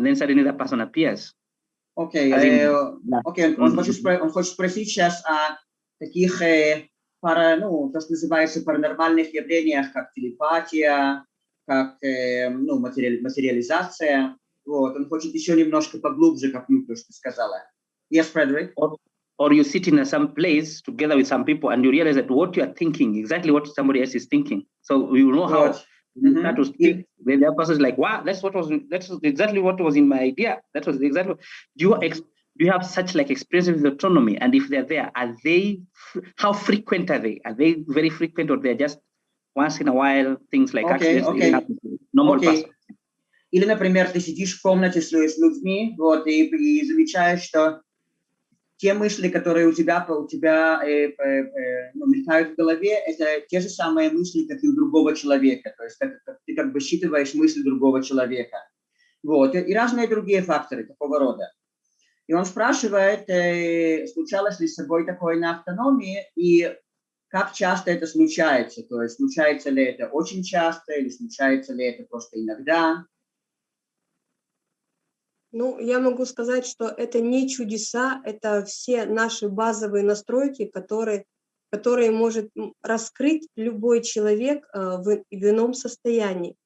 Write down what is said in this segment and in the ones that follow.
and then suddenly that person appears. Окей, Один. э, окей, он, хочет, он хочет спросить сейчас о таких э, пара, ну, то, что называется паранормальных явлениях, как телепатия, как э, ну, материали- материализация. Вот, он хочет еще немножко поглубже копнуть то, что ты сказала. Yes, Frederick? Or you sit in a, some place together with some people and you realize that what you are thinking, exactly what somebody else is thinking. So you know how Вот. you Мгм. start to speak. Then the other person is like, wow, that's what was that's exactly what was in my idea. That was exactly do you ex, do you have such like experiences with autonomy? And if they're there, are they fr- how frequent are they? Are they very frequent or they're just once in a while things like Okay, accidents really okay. happen to normal Окей. person? Или, например, ты сидишь в комнате с, лю- с людьми, вот, и, и замечаешь, что те мысли, которые у тебя, у тебя э, э, э, ну, мелькают в голове, это те же самые мысли, как и у другого человека. То есть как- как ты как бы считываешь мысли другого человека. Вот. И, разные другие факторы такого рода. И он спрашивает, э, случалось ли с собой такое на автономии, и как часто это случается. То есть случается ли это очень часто, или случается ли это просто иногда. Ну, я могу сказать, что это не чудеса, это все наши базовые настройки, которые, которые может раскрыть любой человек э, в, в ином состоянии.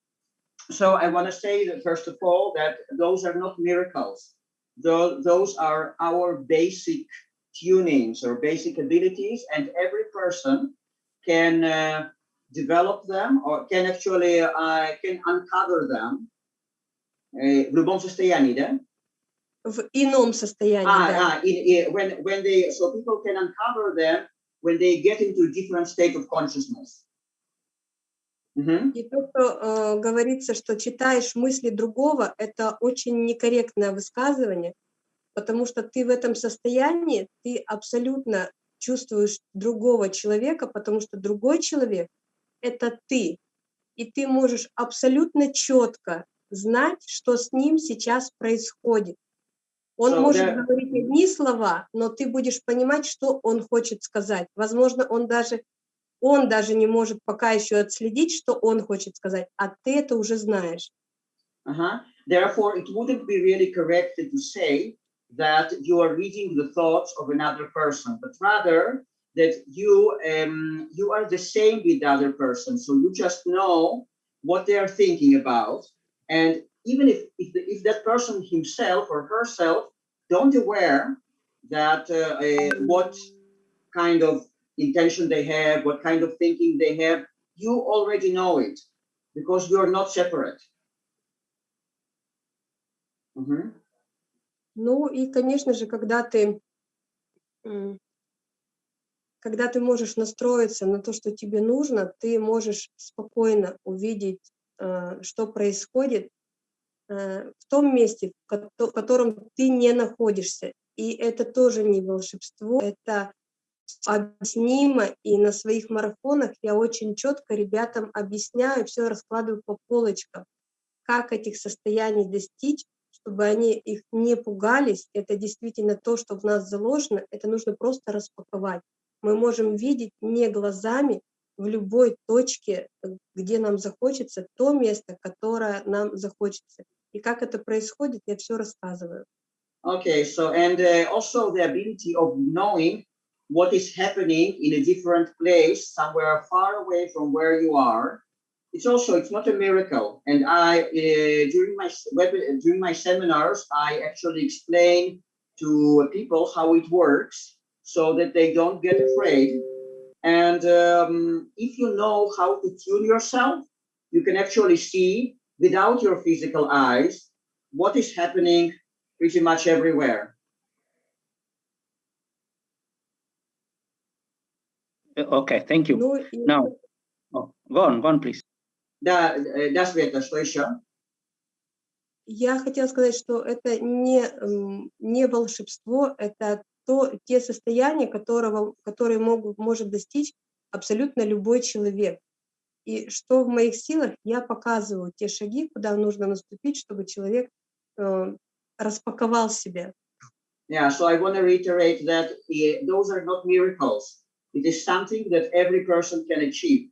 So I want to say that first of all that those are not miracles. Tho- those are our basic tunings or basic abilities, and every person can uh, develop them or can actually uh, can uncover them. Э, в любом состоянии, да? В ином состоянии, Ah, да. ah, in, in, when when they so people can uncover them when they get into different state of consciousness. Мгм. И то, что э, говорится, что читаешь мысли другого, это очень некорректное высказывание, потому что ты в этом состоянии, ты абсолютно чувствуешь другого человека, потому что другой человек — это ты. И ты можешь абсолютно четко знать, что с ним сейчас происходит. Он So может there- говорить одни слова, но ты будешь понимать, что он хочет сказать. Возможно, он даже он даже не может пока еще отследить, что он хочет сказать, а ты это уже знаешь. Uh-huh. Therefore, it wouldn't be really correct to say that you are reading the thoughts of another person, but rather that you um, you are the same with the other person. So you just know what they are thinking about, and even if if, the, if that person himself or herself don't aware that uh, uh, what kind of intention they have, what kind of thinking they have, you already know it because you are not separate. Mhm. Ну и, конечно же, когда ты, м, когда ты можешь настроиться на то, что тебе нужно, ты можешь спокойно увидеть, э, что происходит э, в том месте, в котором ты не находишься. И это тоже не волшебство, это объяснимо, и на своих марафонах я очень четко ребятам объясняю, все раскладываю по полочкам, как этих состояний достичь, чтобы они их не пугались. Это действительно то, что в нас заложено, это нужно просто распаковать. Мы можем видеть не глазами в любой точке, э, где нам захочется, то место, которое нам захочется. И как это происходит, я все рассказываю. Okay, so and uh, also the ability of knowing what is happening in a different place, somewhere far away from where you are. It's also it's not a miracle. And I uh, during my during my seminars, I actually explain to people how it works so that they don't get afraid. And um, if you know how to tune yourself, you can actually see without your physical eyes what is happening pretty much everywhere. Uh, Okay, thank you. Ну, и Now, oh, go on, go on, please. Да, э, да, Света, что еще? Я хотела сказать, что это не, м, не волшебство, это то, те состояния, которого, которые могут, может достичь абсолютно любой человек. И что в моих силах, я показываю те шаги, куда нужно наступить, чтобы человек э, распаковал себя. Yeah, so I want to reiterate that those are not miracles. It is something that every person can achieve.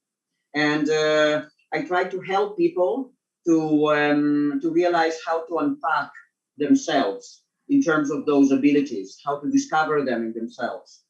And uh, I try to help people to, um, to realize how to unpack themselves in terms of those abilities, how to discover them in themselves.